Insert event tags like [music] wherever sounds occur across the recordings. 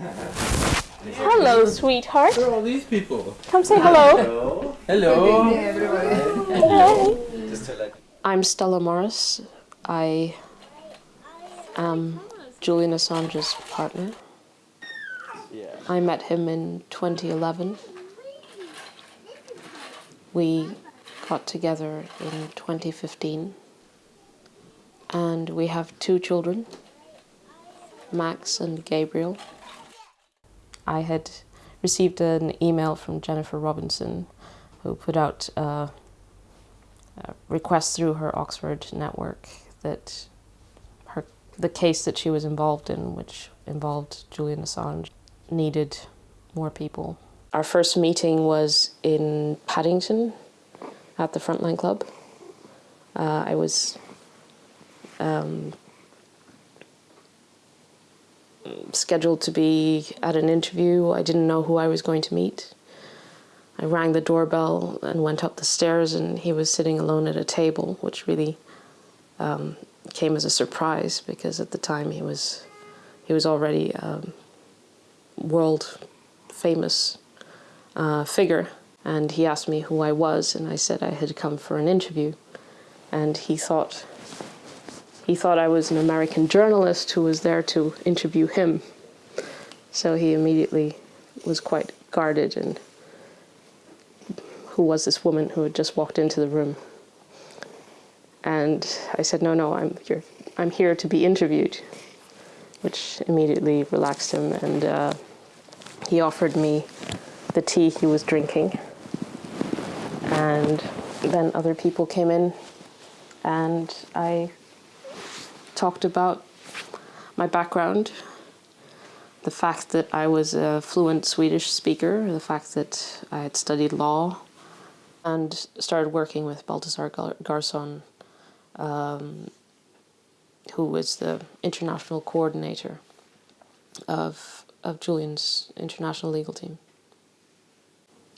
Hello, sweetheart. Who are all these people? Come say hello. Hello. Hey. I'm Stella Moris. I am Julian Assange's partner. I met him in 2011. We got together in 2015 and we have two children, Max and Gabriel. I had received an email from Jennifer Robinson who put out a, request through her Oxford network that her, the case that she was involved in, which involved Julian Assange, needed more people. Our first meeting was in Paddington at the Frontline Club. Uh, I was um, scheduled to be at an interview. I didn't know who I was going to meet. I rang the doorbell and went up the stairs and he was sitting alone at a table, which really um, came as a surprise because at the time he was he was already world famous uh, figure and he asked me who I was and I said I had come for an interview and he thought he thought I was an American journalist who was there to interview him. So he immediately was quite guarded and who was this woman who had just walked into the room. And I said, no, no, I'm here, I'm here to be interviewed, which immediately relaxed him. And uh, he offered me the tea he was drinking. And then other people came in and I talked about my background, the fact that I was a fluent Swedish speaker, the fact that I had studied law, and started working with Baltasar Garzon, um, who was the international coordinator of, of Julian's international legal team.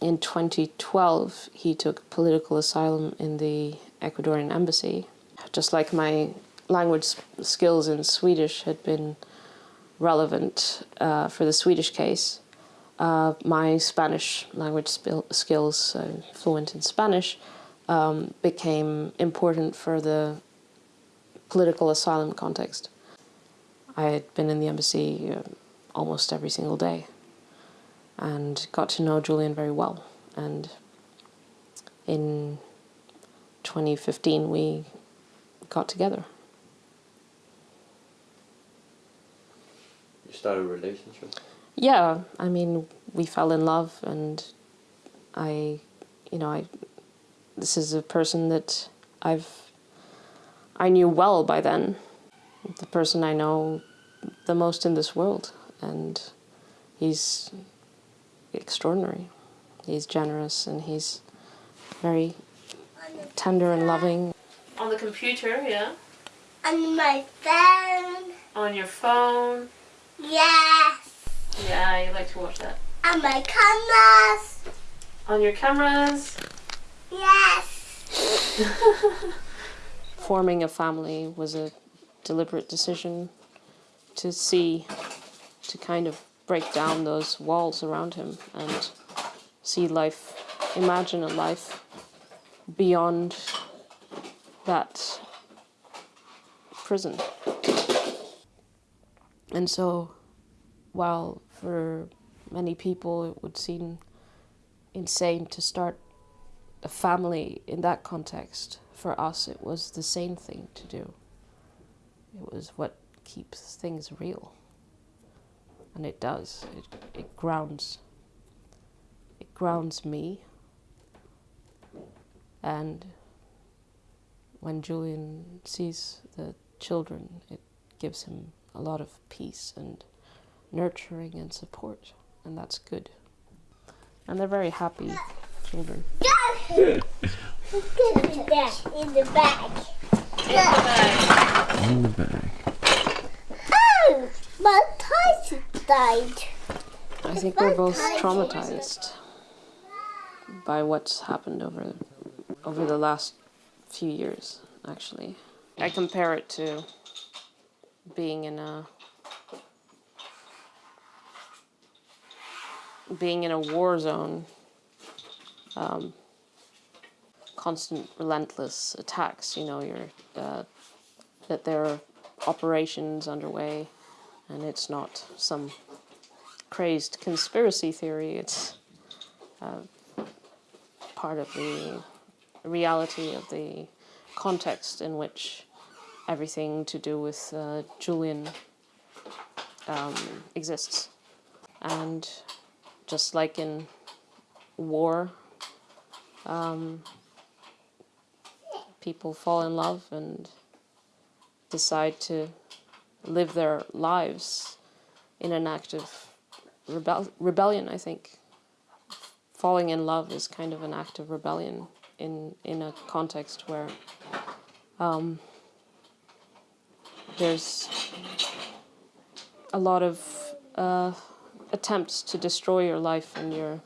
In 2012, he took political asylum in the Ecuadorian embassy. Just like my language skills in Swedish had been relevant uh, for the Swedish case. Uh, my Spanish language skills, uh, fluent in Spanish, um, became important for the political asylum context. I had been in the embassy uh, almost every single day and got to know Julian very well. And in 2015 we got together. Start a relationship? Yeah, I mean, we fell in love, and I, you know, I. This is a person that I've. I knew well by then, the person I know the most in this world, and he's extraordinary. He's generous and he's very tender and loving. On the computer, yeah? On my phone. On your phone. Yes. Yeah, you like to watch that. On my cameras. On your cameras. Yes. [laughs] Forming a family was a deliberate decision to see, to kind of break down those walls around him and see life, imagine a life beyond that prison. And so, while for many people it would seem insane to start a family in that context, for us it was the same thing to do. It was what keeps things real. And it does. It, it grounds. It grounds me. And when Julian sees the children, it gives him a lot of peace and nurturing and support, and that's good. And they're very happy children. in the bag. In the bag. Oh, my Tyson died. I think we're both traumatized by what's happened over over the last few years, actually. I compare it to being in a being in a war zone, um, constant, relentless attacks. You know, you're uh, that there are operations underway, and it's not some crazed conspiracy theory. It's uh, part of the reality of the context in which everything to do with uh, Julian um, exists. And just like in war, um, people fall in love and decide to live their lives in an act of rebel- rebellion, I think. Falling in love is kind of an act of rebellion in, in a context where um, there's a lot of uh, attempts to destroy your life and your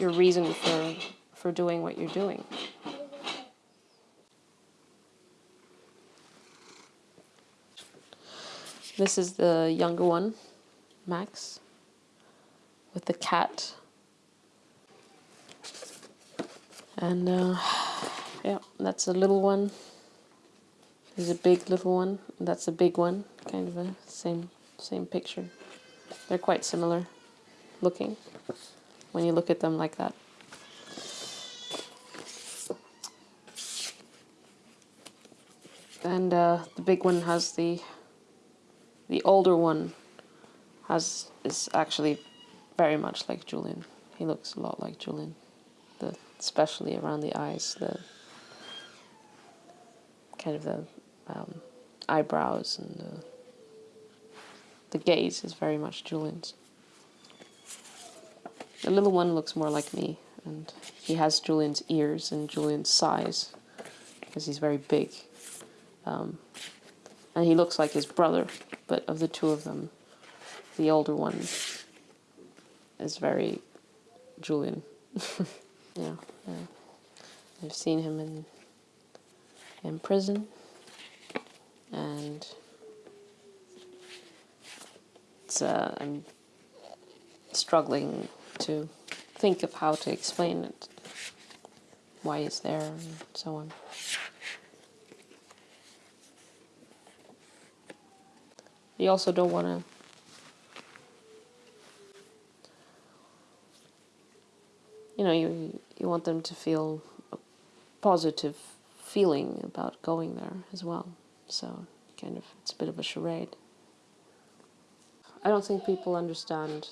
your reason for for doing what you're doing. This is the younger one, Max, with the cat. And uh, yeah, that's a little one. There's a big little one. That's a big one. Kind of a same same picture. They're quite similar looking when you look at them like that. And uh, the big one has the the older one has is actually very much like Julian. He looks a lot like Julian, the especially around the eyes, the kind of the um, eyebrows and the, the gaze is very much Julian's. The little one looks more like me, and he has Julian's ears and Julian's size because he's very big. Um, and he looks like his brother, but of the two of them, the older one is very Julian. [laughs] yeah, yeah. I've seen him in in prison, and it's uh, I'm struggling to think of how to explain it, why he's there, and so on. You also don't want to. You know, you you want them to feel a positive feeling about going there as well. So, kind of, it's a bit of a charade. I don't think people understand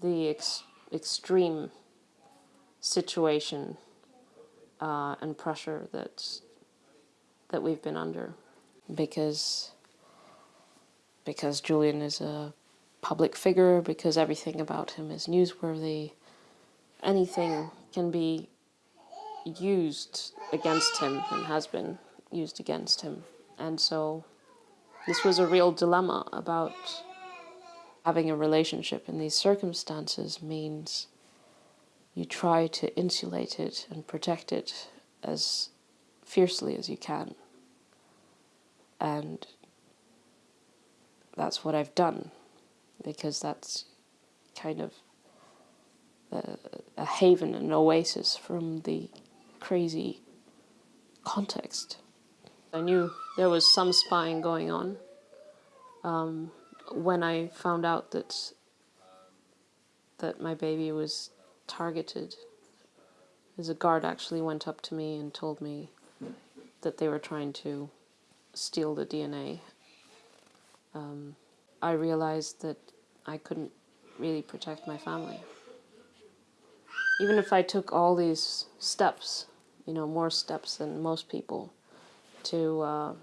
the ex- extreme situation uh, and pressure that that we've been under, because because Julian is a public figure, because everything about him is newsworthy. Anything can be used against him and has been used against him. And so this was a real dilemma about having a relationship in these circumstances means you try to insulate it and protect it as fiercely as you can. And that's what I've done because that's kind of a, a haven, an oasis from the crazy context. I knew there was some spying going on um, when I found out that that my baby was targeted. As a guard actually went up to me and told me that they were trying to steal the DNA. Um, I realized that I couldn't really protect my family. Even if I took all these steps you know, more steps than most people to uh,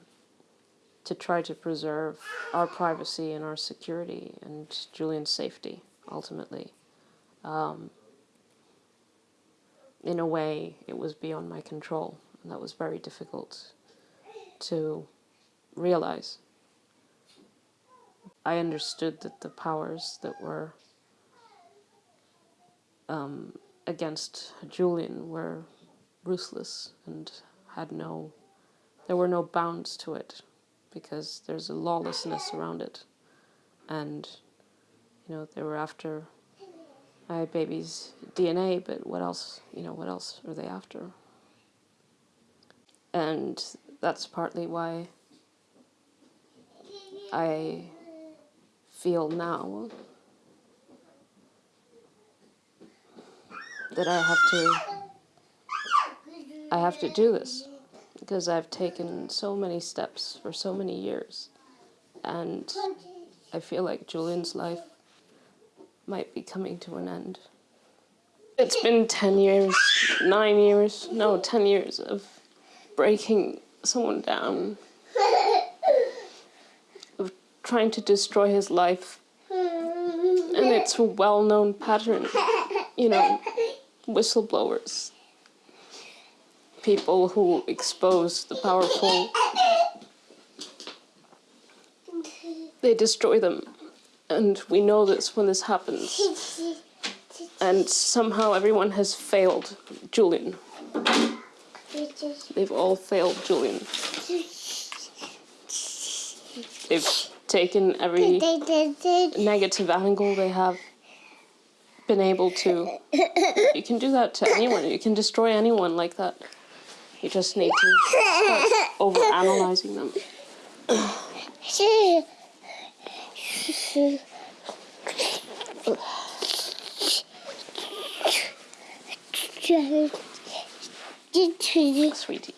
to try to preserve our privacy and our security and Julian's safety ultimately. Um, in a way, it was beyond my control, and that was very difficult to realize. I understood that the powers that were um, against Julian were ruthless and had no, there were no bounds to it because there's a lawlessness around it. And You know, they were after my baby's DNA, but what else? You know, what else are they after? And that's partly why I feel now that I have to I have to do this because I've taken so many steps for so many years and I feel like Julian's life might be coming to an end. It's been 10 years, 9 years, no, 10 years of breaking someone down, of trying to destroy his life. And it's a well known pattern, you know, whistleblowers, people who expose the powerful, they destroy them. And we know this when this happens. And somehow everyone has failed Julian. They've all failed Julian. They've taken every negative angle they have been able to. You can do that to anyone. You can destroy anyone like that. You just need to start over analyzing them. [laughs] Sweetie.